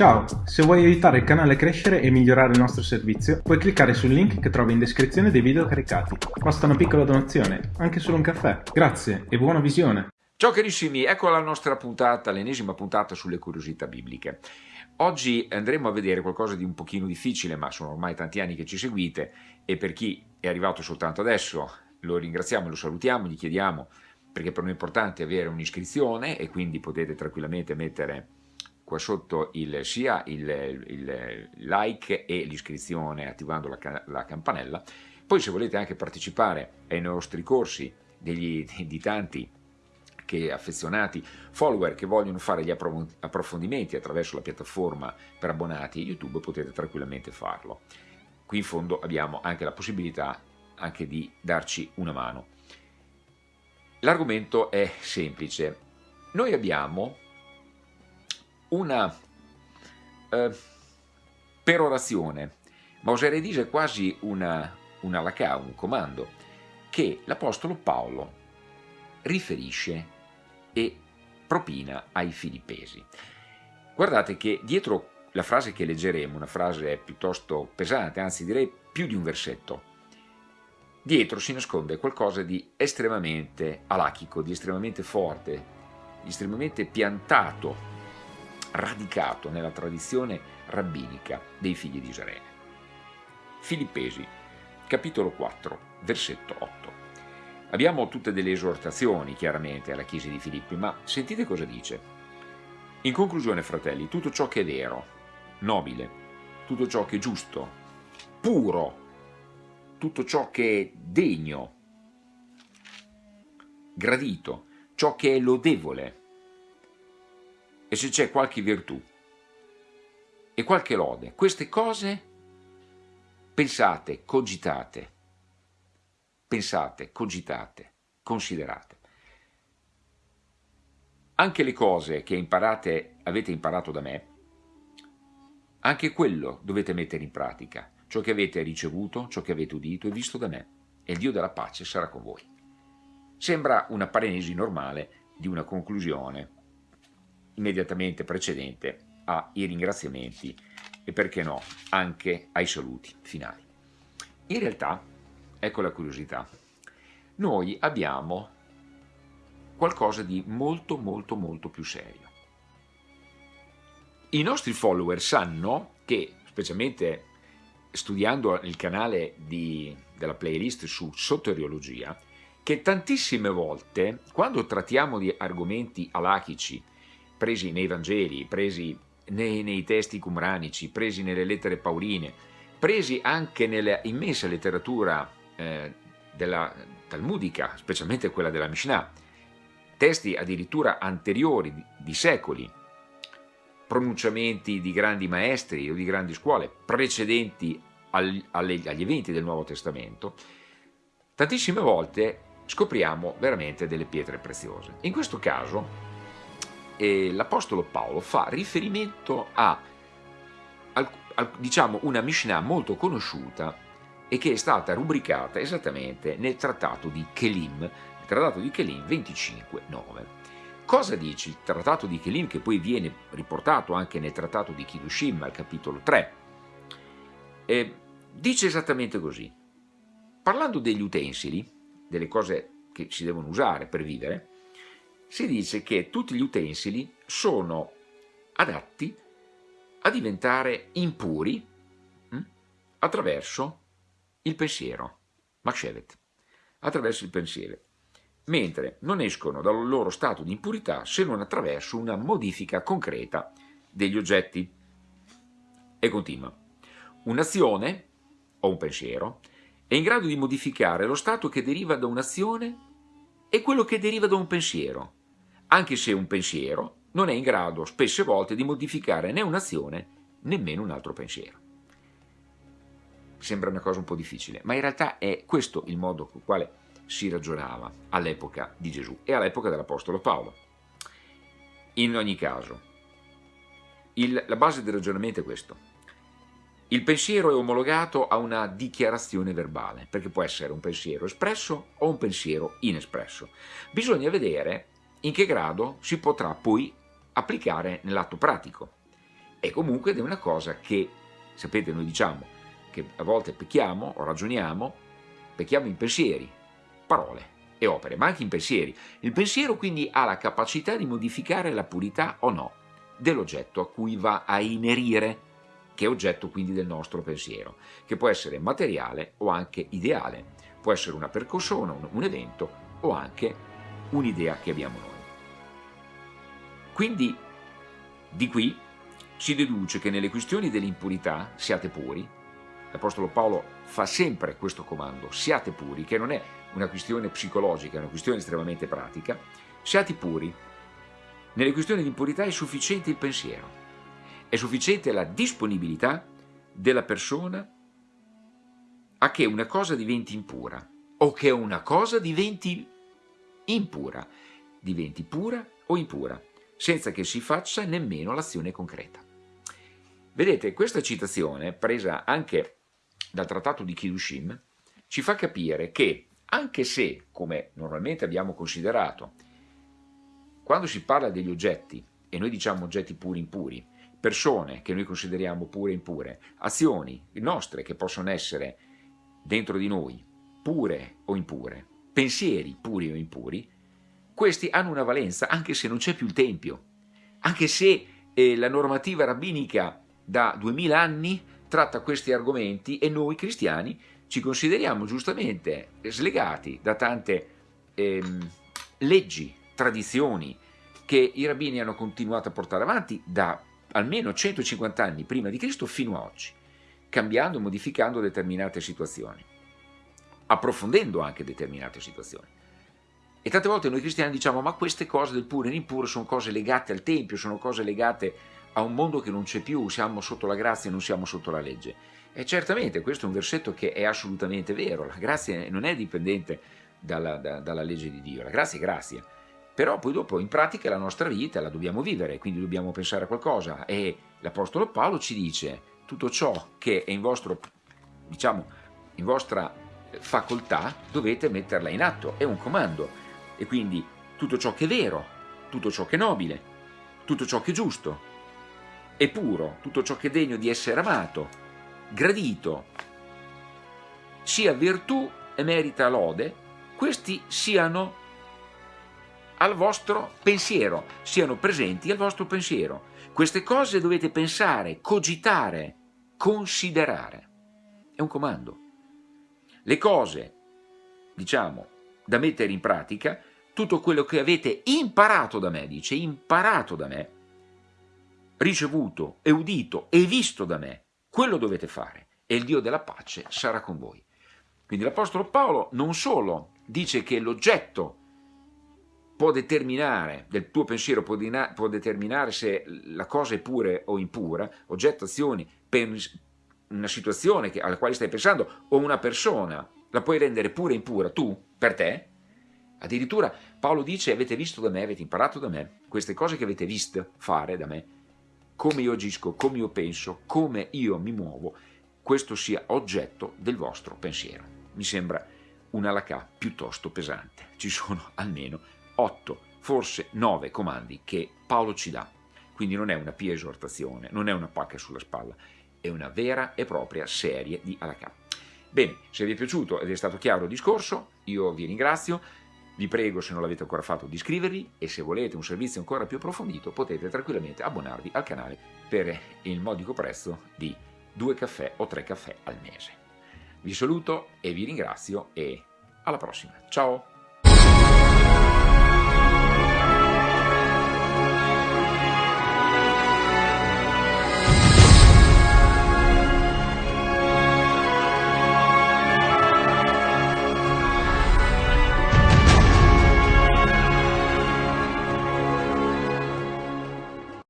Ciao, se vuoi aiutare il canale a crescere e migliorare il nostro servizio, puoi cliccare sul link che trovi in descrizione dei video caricati. Basta una piccola donazione, anche solo un caffè. Grazie e buona visione! Ciao carissimi, ecco la nostra puntata, l'ennesima puntata sulle curiosità bibliche. Oggi andremo a vedere qualcosa di un pochino difficile, ma sono ormai tanti anni che ci seguite e per chi è arrivato soltanto adesso lo ringraziamo, lo salutiamo, gli chiediamo perché per noi è importante avere un'iscrizione e quindi potete tranquillamente mettere qua sotto il, sia il, il, like e l'iscrizione attivando la, la, campanella. Poi se volete anche partecipare ai nostri corsi degli, di tanti che affezionati follower che vogliono fare gli approfondimenti attraverso la piattaforma per abbonati YouTube potete tranquillamente farlo. Qui in fondo abbiamo anche la possibilità anche di darci una mano. L'argomento è semplice. Noi abbiamo una eh, perorazione, ma oserei dire quasi una, una lacà, un comando, che l'Apostolo Paolo riferisce e propina ai filippesi. Guardate che dietro la frase che leggeremo, una frase piuttosto pesante, anzi direi più di un versetto, dietro si nasconde qualcosa di estremamente alachico, di estremamente forte, di estremamente piantato radicato nella tradizione rabbinica dei figli di Israele. Filippesi, capitolo 4, versetto 8. Abbiamo tutte delle esortazioni, chiaramente, alla Chiesa di Filippi, ma sentite cosa dice. In conclusione, fratelli, tutto ciò che è vero, nobile, tutto ciò che è giusto, puro, tutto ciò che è degno, gradito, ciò che è lodevole, e se c'è qualche virtù e qualche lode, queste cose pensate, cogitate, pensate, cogitate, considerate. Anche le cose che imparate, avete imparato da me, anche quello dovete mettere in pratica, ciò che avete ricevuto, ciò che avete udito e visto da me, e il Dio della pace sarà con voi. Sembra una parenesi normale di una conclusione immediatamente precedente ai ringraziamenti e perché no anche ai saluti finali. In realtà, ecco la curiosità, noi abbiamo qualcosa di molto molto molto più serio. I nostri follower sanno che, specialmente studiando il canale di, della playlist su soteriologia, che tantissime volte, quando trattiamo di argomenti alachici presi nei Vangeli, presi nei, nei testi cumranici, presi nelle lettere pauline, presi anche nella immensa letteratura eh, della talmudica, specialmente quella della Mishnah, testi addirittura anteriori di, di secoli, pronunciamenti di grandi maestri o di grandi scuole precedenti al, alle, agli eventi del Nuovo Testamento, tantissime volte scopriamo veramente delle pietre preziose. In questo caso l'Apostolo Paolo fa riferimento a, a, a diciamo, una Mishnah molto conosciuta e che è stata rubricata esattamente nel trattato di Kelim, il trattato di Kelim 25.9. Cosa dice il trattato di Kelim che poi viene riportato anche nel trattato di Kiddushim al capitolo 3? Eh, dice esattamente così. Parlando degli utensili, delle cose che si devono usare per vivere, si dice che tutti gli utensili sono adatti a diventare impuri hm, attraverso il pensiero, Makshevet, attraverso il pensiero, mentre non escono dal loro stato di impurità se non attraverso una modifica concreta degli oggetti. E continua. Un'azione, o un pensiero, è in grado di modificare lo stato che deriva da un'azione e quello che deriva da un pensiero, anche se un pensiero non è in grado spesse volte di modificare né un'azione nemmeno un altro pensiero. Sembra una cosa un po' difficile, ma in realtà è questo il modo con il quale si ragionava all'epoca di Gesù e all'epoca dell'Apostolo Paolo. In ogni caso, il, la base del ragionamento è questo. Il pensiero è omologato a una dichiarazione verbale, perché può essere un pensiero espresso o un pensiero inespresso. Bisogna vedere in che grado si potrà poi applicare nell'atto pratico. E comunque è una cosa che, sapete, noi diciamo che a volte pecchiamo o ragioniamo, pecchiamo in pensieri, parole e opere, ma anche in pensieri. Il pensiero quindi ha la capacità di modificare la purità o no dell'oggetto a cui va a inerire, che è oggetto quindi del nostro pensiero, che può essere materiale o anche ideale, può essere una percussione, un, un evento o anche un'idea che abbiamo noi. Quindi di qui si deduce che nelle questioni dell'impurità siate puri, l'Apostolo Paolo fa sempre questo comando, siate puri, che non è una questione psicologica, è una questione estremamente pratica, siate puri. Nelle questioni di impurità è sufficiente il pensiero, è sufficiente la disponibilità della persona a che una cosa diventi impura o che una cosa diventi impura, diventi pura o impura, senza che si faccia nemmeno l'azione concreta. Vedete, questa citazione, presa anche dal trattato di Kiddushin, ci fa capire che, anche se, come normalmente abbiamo considerato, quando si parla degli oggetti, e noi diciamo oggetti puri impuri, persone che noi consideriamo pure impure, azioni nostre che possono essere dentro di noi pure o impure, pensieri puri o impuri, questi hanno una valenza anche se non c'è più il Tempio, anche se eh, la normativa rabbinica da duemila anni tratta questi argomenti e noi cristiani ci consideriamo giustamente slegati da tante ehm, leggi, tradizioni che i rabbini hanno continuato a portare avanti da almeno 150 anni prima di Cristo fino a oggi, cambiando e modificando determinate situazioni, approfondendo anche determinate situazioni. E tante volte noi cristiani diciamo ma queste cose del puro e l'impuro sono cose legate al Tempio, sono cose legate a un mondo che non c'è più, siamo sotto la grazia e non siamo sotto la legge. E certamente questo è un versetto che è assolutamente vero, la grazia non è dipendente dalla, da, dalla legge di Dio, la grazia è grazia. Però poi dopo in pratica la nostra vita la dobbiamo vivere, quindi dobbiamo pensare a qualcosa e l'Apostolo Paolo ci dice tutto ciò che è in, vostro, diciamo, in vostra facoltà dovete metterla in atto, è un comando e quindi tutto ciò che è vero, tutto ciò che è nobile, tutto ciò che è giusto, è puro, tutto ciò che è degno di essere amato, gradito, sia virtù e merita lode, questi siano al vostro pensiero, siano presenti al vostro pensiero. Queste cose dovete pensare, cogitare, considerare. È un comando. Le cose, diciamo, da mettere in pratica, tutto quello che avete imparato da me, dice, imparato da me, ricevuto e udito e visto da me, quello dovete fare e il Dio della pace sarà con voi. Quindi l'Apostolo Paolo non solo dice che l'oggetto può determinare, del tuo pensiero può, può, determinare se la cosa è pura o impura, oggetto, azioni, una situazione che, alla quale stai pensando o una persona, la puoi rendere pura o impura tu, per te, addirittura Paolo dice avete visto da me, avete imparato da me, queste cose che avete visto fare da me, come io agisco, come io penso, come io mi muovo, questo sia oggetto del vostro pensiero. Mi sembra una lacà piuttosto pesante. Ci sono almeno otto, forse nove comandi che Paolo ci dà. Quindi non è una pia esortazione, non è una pacca sulla spalla, è una vera e propria serie di alacà. Bene, se vi è piaciuto ed è stato chiaro il discorso, io vi ringrazio. Vi prego, se non l'avete ancora fatto, di iscrivervi e se volete un servizio ancora più approfondito potete tranquillamente abbonarvi al canale per il modico prezzo di due caffè o tre caffè al mese. Vi saluto e vi ringrazio e alla prossima. Ciao!